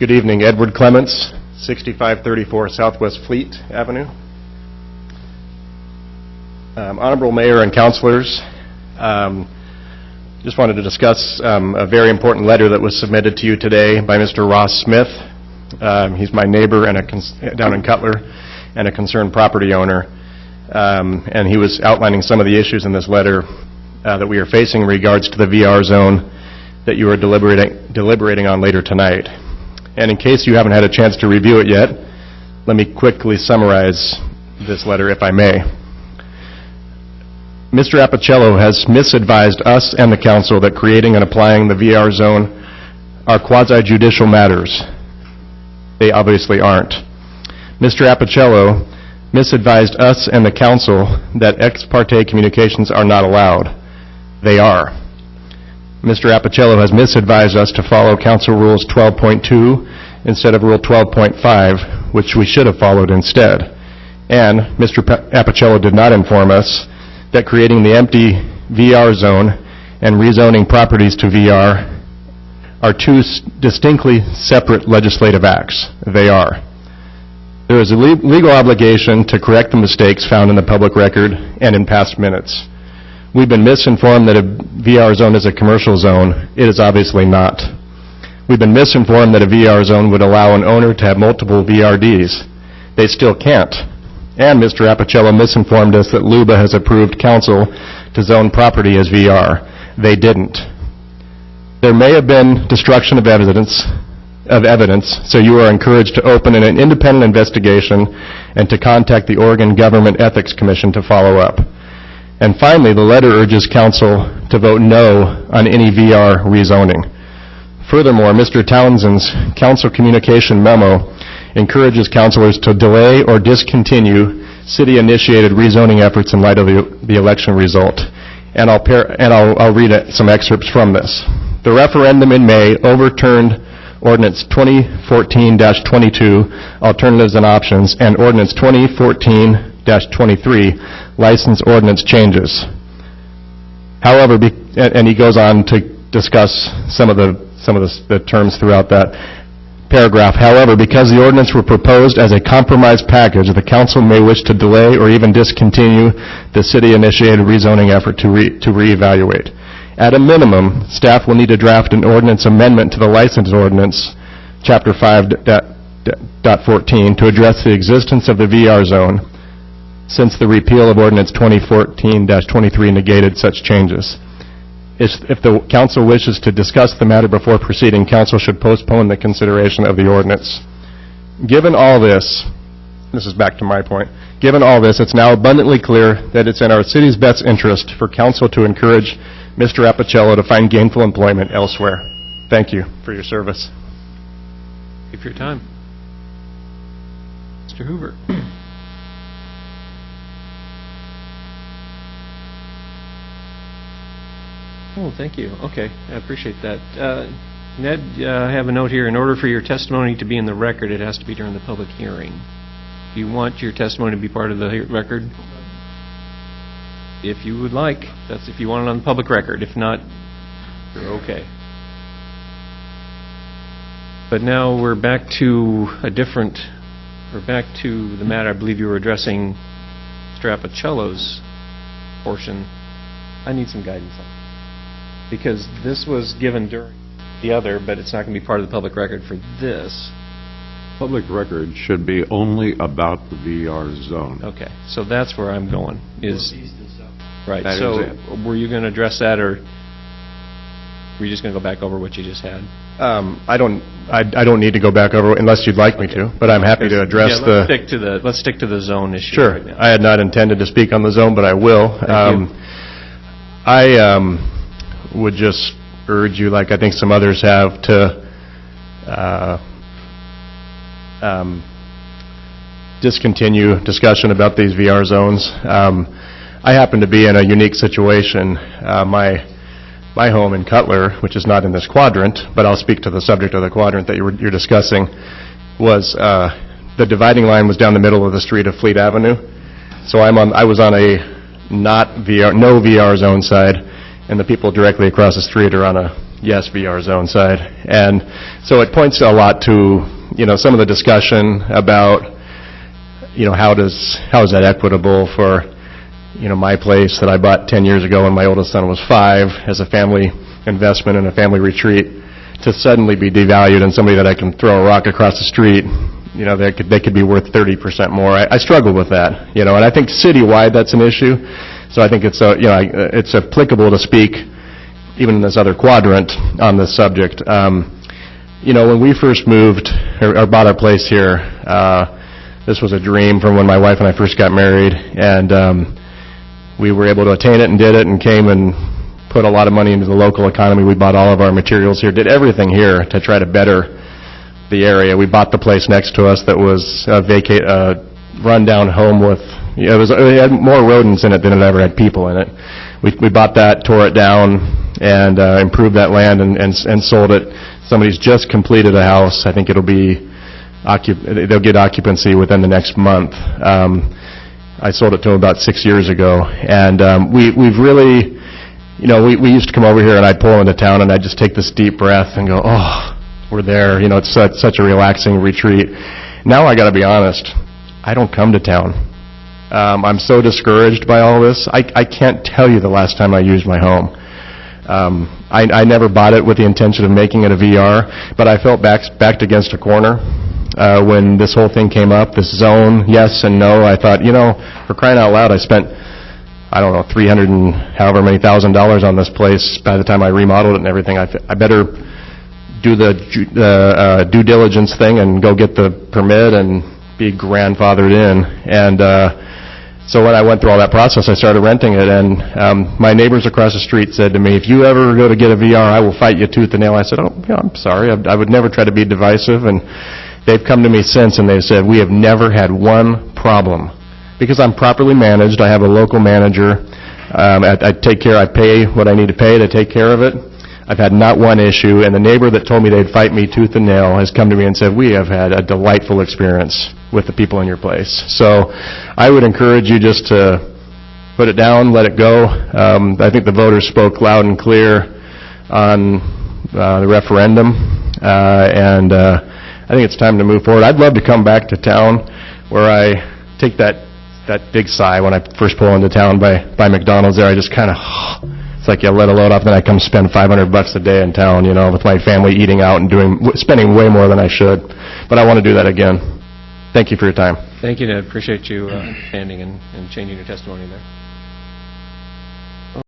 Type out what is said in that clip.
Good evening, Edward Clements, 6534 Southwest Fleet Avenue. Um, Honorable Mayor and Councilors, um, just wanted to discuss um, a very important letter that was submitted to you today by Mr. Ross Smith. Um, He's my neighbor and a, down in Cutler, and a concerned property owner. Um, And he was outlining some of the issues in this letter uh, that we are facing in regards to the VR zone that you are deliberating deliberating on later tonight. And in case you haven't had a chance to review it yet, let me quickly summarize this letter, if I may. Mr. Appicello has misadvised us and the council that creating and applying the VR zone are quasi-judicial matters. They obviously aren't. Mr. Appicello misadvised us and the council that ex parte communications are not allowed. They are. Mr. Appicello has misadvised us to follow Council Rules 12.2 instead of Rule 12.5, which we should have followed instead. And Mr. Pa- Apicello did not inform us that creating the empty VR zone and rezoning properties to VR are two s- distinctly separate legislative acts. They are. There is a le- legal obligation to correct the mistakes found in the public record and in past minutes. We've been misinformed that a VR zone is a commercial zone. It is obviously not. We've been misinformed that a VR zone would allow an owner to have multiple VRDs. They still can't. And Mr. Appicello misinformed us that LUBA has approved council to zone property as VR. They didn't. There may have been destruction of evidence, of evidence, so you are encouraged to open an independent investigation and to contact the Oregon Government Ethics Commission to follow up. And finally, the letter urges council to vote no on any VR rezoning. Furthermore, Mr. Townsend's council communication memo encourages councilors to delay or discontinue city-initiated rezoning efforts in light of the the election result. And I'll par- and I'll I'll read it- some excerpts from this. The referendum in May overturned ordinance 2014-22, alternatives and options, and ordinance 2014-23, license ordinance changes. However, be- and he goes on to discuss some of the, some of the the terms throughout that paragraph. However, because the ordinance were proposed as a compromise package, the council may wish to delay or even discontinue the city-initiated rezoning effort to re- to reevaluate. At a minimum, staff will need to draft an ordinance amendment to the license ordinance, Chapter 5, dot- dot 14, to address the existence of the VR zone, since the repeal of ordinance 2014-23 negated such changes. If if the council wishes to discuss the matter before proceeding, council should postpone the consideration of the ordinance. Given all this, this is back to my point, given all this, it's now abundantly clear that it's in our city's best interest for council to encourage Mr. Appicello to find gainful employment elsewhere. Thank you for your service. Thank you for your time. Mr. Hoover. Oh, thank you. Okay, I appreciate that. Uh, Ned, uh, I have a note here. In order for your testimony to be in the record, it has to be during the public hearing. Do you want your testimony to be part of the record? If you would like. That's if you want it on the public record. If not, you're okay. But now we're back to a different, we're back to the matter I believe you were addressing, Mr. Appicello's portion. I need some guidance on. Because this was given during the other, but it's not going to be part of the public record for this. Public record should be only about the VR zone. Okay, so that's where I'm going, is... Right, That is so it. were you going to address that, or were you just going to go back over what you just had? Um, I don't, I I don't need to go back over unless you'd like me to, but I'm happy to address Yeah, the... let's stick to the, let's stick to the zone issue Sure. right now. I had not intended to speak on the zone, but I will. you. Um, I um, would just urge you, like I think some others have, to uh, um, discontinue discussion about these VR zones. Um, I happen to be in a unique situation. Uh, My my home in Cutler, which is not in this quadrant, but I'll speak to the subject of the quadrant that you were- you're discussing, was, uh, the dividing line was down the middle of the street of Fleet Avenue. So I'm on, I was on a not VR, no VR zone side, and the people directly across the street are on a yes, VR zone side. And so it points a lot to, you know, some of the discussion about, you know, how does, how is that equitable for, you know, my place that I bought 10 years ago when my oldest son was five, as a family investment and a family retreat, to suddenly be devalued and somebody that I can throw a rock across the street, you know, they could, they could be worth 30% more. I I struggle with that, you know, and I think citywide that's an issue. So I think it's, a- you know, I- it's applicable to speak even in this other quadrant on this subject. Um, You know, when we first moved, or or bought our place here, uh, this was a dream from when my wife and I first got married, and um, we were able to attain it and did it, and came and put a lot of money into the local economy. We bought all of our materials here, did everything here to try to better the area. We bought the place next to us that was a vacate, uh, rundown home with, it was, it had more rodents in it than it ever had people in it. We, we bought that, tore it down, and, uh, improved that land and, and, and sold it. Somebody's just completed a house. I think it'll be occup, they'll get occupancy within the next month. Um, I sold it to them about six years ago, and, um, we, we've really, you know, we, we used to come over here and I'd pull into town and I'd just take this deep breath and go, oh, we're there, you know, it's such, such a relaxing retreat. Now I gotta be honest, I don't come to town. Um, I'm so discouraged by all this. I, I can't tell you the last time I used my home. Um, I, I never bought it with the intention of making it a VR, but I felt backed, backed against a corner, uh, when this whole thing came up, this zone, yes and no. I thought, you know, for crying out loud, I spent I don't know, 300 and however many thousand dollars on this place by the time I remodeled it and everything. I better do the the, uh, due diligence thing and go get the permit and be grandfathered in. And uh, so when I went through all that process, I started renting it, and um, my neighbors across the street said to me, "If you ever go to get a VR, I will fight you tooth and nail." I said, "Oh, yeah, I'm sorry. I I would never try to be divisive." And they've come to me since, and they've said, "We have never had one problem." Because I'm properly managed, I have a local manager, um, I I take care, I pay what I need to pay to take care of it. I've had not one issue, and the neighbor that told me they'd fight me tooth and nail has come to me and said, "We have had a delightful experience with the people in your place." So I would encourage you just to put it down, let it go. Um, I think the voters spoke loud and clear on uh, the referendum, uh, and uh, I think it's time to move forward. I'd love to come back to town where I take that, that big sigh when I first pull into town by, by McDonald's there. I just kind of, it's like you let a load off, then I come spend 500 bucks a day in town, you know, with my family eating out and doing, spending way more than I should. But I want to do that again. Thank you for your time. Thank you, Ned. Appreciate you uh, understanding and and changing your testimony there.